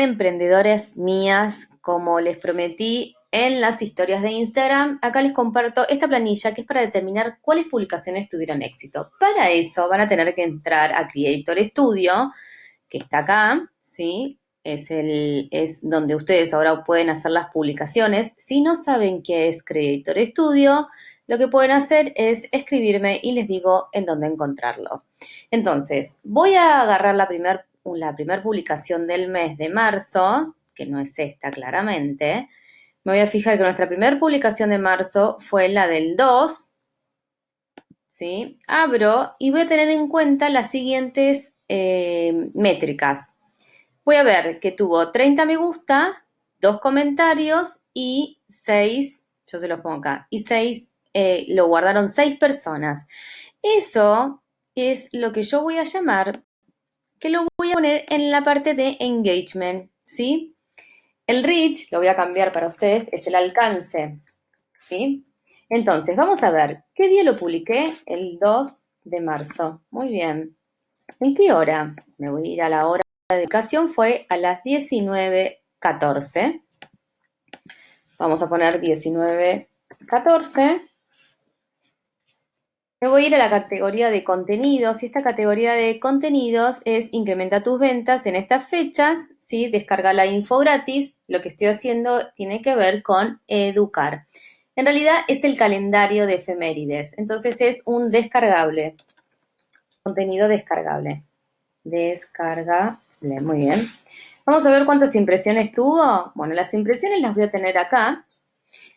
emprendedoras mías, como les prometí en las historias de Instagram, acá les comparto esta planilla que es para determinar cuáles publicaciones tuvieron éxito. Para eso van a tener que entrar a Creator Studio, que está acá, ¿sí? Es, el, es donde ustedes ahora pueden hacer las publicaciones. Si no saben qué es Creator Studio, lo que pueden hacer es escribirme y les digo en dónde encontrarlo. Entonces, voy a agarrar la primera la primer publicación del mes de marzo, que no es esta claramente, me voy a fijar que nuestra primera publicación de marzo fue la del 2, ¿sí? Abro y voy a tener en cuenta las siguientes eh, métricas. Voy a ver que tuvo 30 me gusta, 2 comentarios y 6, yo se los pongo acá, y 6, eh, lo guardaron 6 personas. Eso es lo que yo voy a llamar que lo voy a poner en la parte de engagement, ¿sí? El reach, lo voy a cambiar para ustedes, es el alcance, ¿sí? Entonces, vamos a ver, ¿qué día lo publiqué? El 2 de marzo. Muy bien. ¿En qué hora? Me voy a ir a la hora de educación, fue a las 19.14. Vamos a poner 19.14. Me voy a ir a la categoría de contenidos y esta categoría de contenidos es incrementa tus ventas en estas fechas, ¿sí? descarga la info gratis. Lo que estoy haciendo tiene que ver con educar. En realidad es el calendario de efemérides, entonces es un descargable, contenido descargable. Descargable, muy bien. Vamos a ver cuántas impresiones tuvo. Bueno, las impresiones las voy a tener acá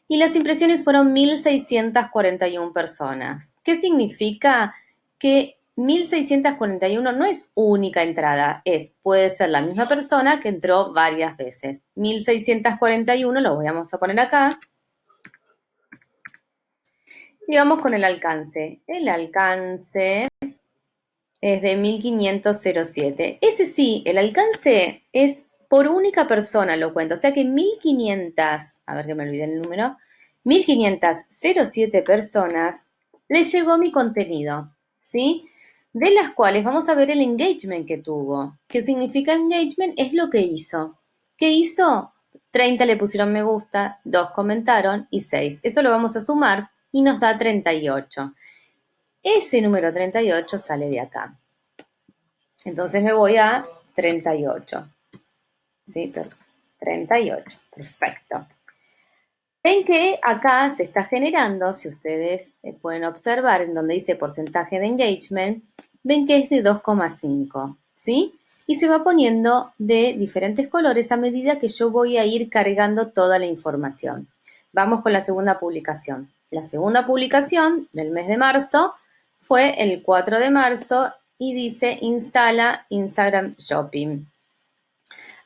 y las impresiones fueron 1.641 personas. ¿Qué significa? Que 1.641 no es única entrada, es, puede ser la misma persona que entró varias veces. 1.641 lo vamos a poner acá. Y vamos con el alcance. El alcance es de 1507. Ese sí, el alcance es por única persona lo cuento. O sea que 1500, a ver que me olvidé el número, 1507 personas les llegó mi contenido, ¿sí? De las cuales vamos a ver el engagement que tuvo. ¿Qué significa engagement? Es lo que hizo. ¿Qué hizo? 30 le pusieron me gusta, 2 comentaron y 6. Eso lo vamos a sumar y nos da 38. Ese número 38 sale de acá. Entonces me voy a 38. ¿Sí? 38, perfecto. Ven que acá se está generando, si ustedes eh, pueden observar en donde dice porcentaje de engagement, ven que es de 2,5, ¿sí? Y se va poniendo de diferentes colores a medida que yo voy a ir cargando toda la información. Vamos con la segunda publicación. La segunda publicación del mes de marzo fue el 4 de marzo y dice instala Instagram Shopping.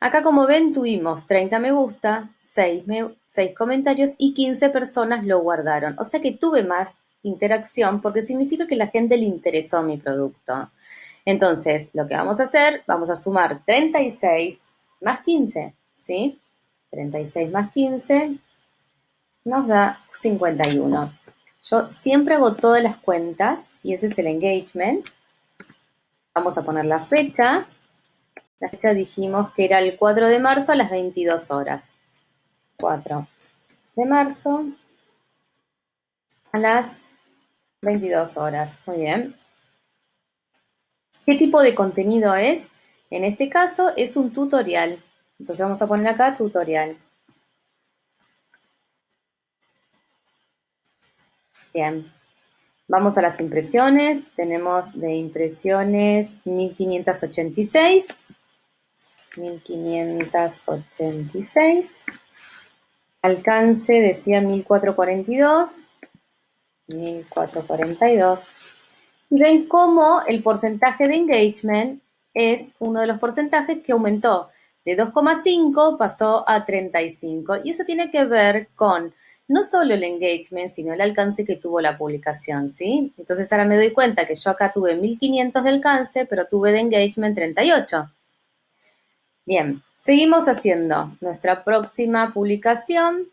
Acá como ven tuvimos 30 me gusta, 6, 6 comentarios y 15 personas lo guardaron. O sea que tuve más interacción porque significa que la gente le interesó mi producto. Entonces, lo que vamos a hacer, vamos a sumar 36 más 15, ¿sí? 36 más 15 nos da 51. Yo siempre hago todas las cuentas y ese es el engagement. Vamos a poner la fecha la fecha dijimos que era el 4 de marzo a las 22 horas. 4 de marzo a las 22 horas. Muy bien. ¿Qué tipo de contenido es? En este caso es un tutorial. Entonces vamos a poner acá tutorial. Bien. Vamos a las impresiones. Tenemos de impresiones 1586. 1586. Alcance decía 1442. 1442. Y ven cómo el porcentaje de engagement es uno de los porcentajes que aumentó de 2,5 pasó a 35. Y eso tiene que ver con no solo el engagement, sino el alcance que tuvo la publicación, ¿sí? Entonces ahora me doy cuenta que yo acá tuve 1500 de alcance, pero tuve de engagement 38. Bien, seguimos haciendo. Nuestra próxima publicación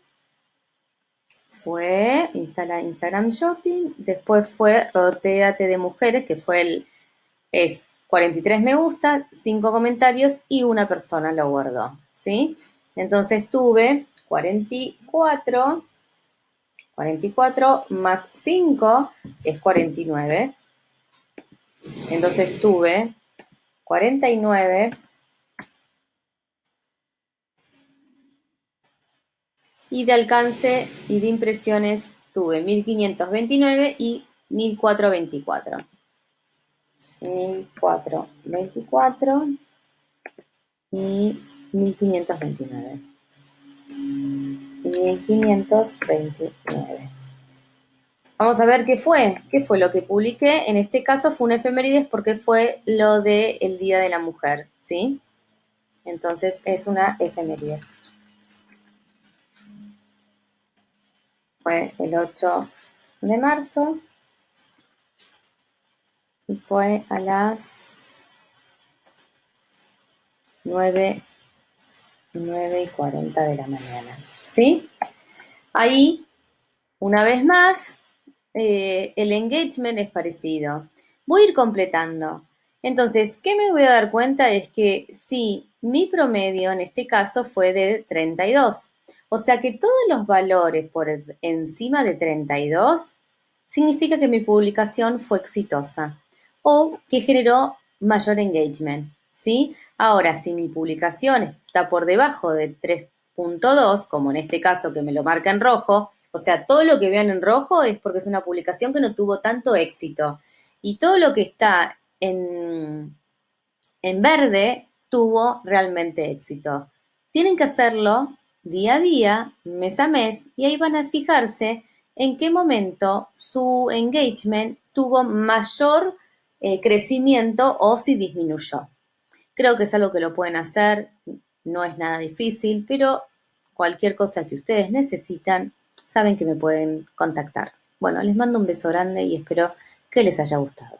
fue instala Instagram Shopping, después fue Roteate de Mujeres, que fue el, es 43 me gusta, 5 comentarios y una persona lo guardó, ¿sí? Entonces tuve 44, 44 más 5 es 49. Entonces tuve 49 y de alcance y de impresiones tuve 1529 y 1424. 1424 y 1529. 1529. Vamos a ver qué fue, qué fue lo que publiqué. En este caso fue un efemérides porque fue lo del el Día de la Mujer, ¿sí? Entonces es una efemérides. Fue el 8 de marzo y fue a las 9, 9 y 40 de la mañana, ¿sí? Ahí, una vez más, eh, el engagement es parecido. Voy a ir completando. Entonces, ¿qué me voy a dar cuenta? Es que sí, mi promedio en este caso fue de 32. O sea que todos los valores por encima de 32 significa que mi publicación fue exitosa o que generó mayor engagement, ¿sí? Ahora, si mi publicación está por debajo de 3.2, como en este caso que me lo marca en rojo, o sea, todo lo que vean en rojo es porque es una publicación que no tuvo tanto éxito. Y todo lo que está en, en verde tuvo realmente éxito. Tienen que hacerlo día a día, mes a mes, y ahí van a fijarse en qué momento su engagement tuvo mayor eh, crecimiento o si disminuyó. Creo que es algo que lo pueden hacer, no es nada difícil, pero cualquier cosa que ustedes necesitan, saben que me pueden contactar. Bueno, les mando un beso grande y espero que les haya gustado.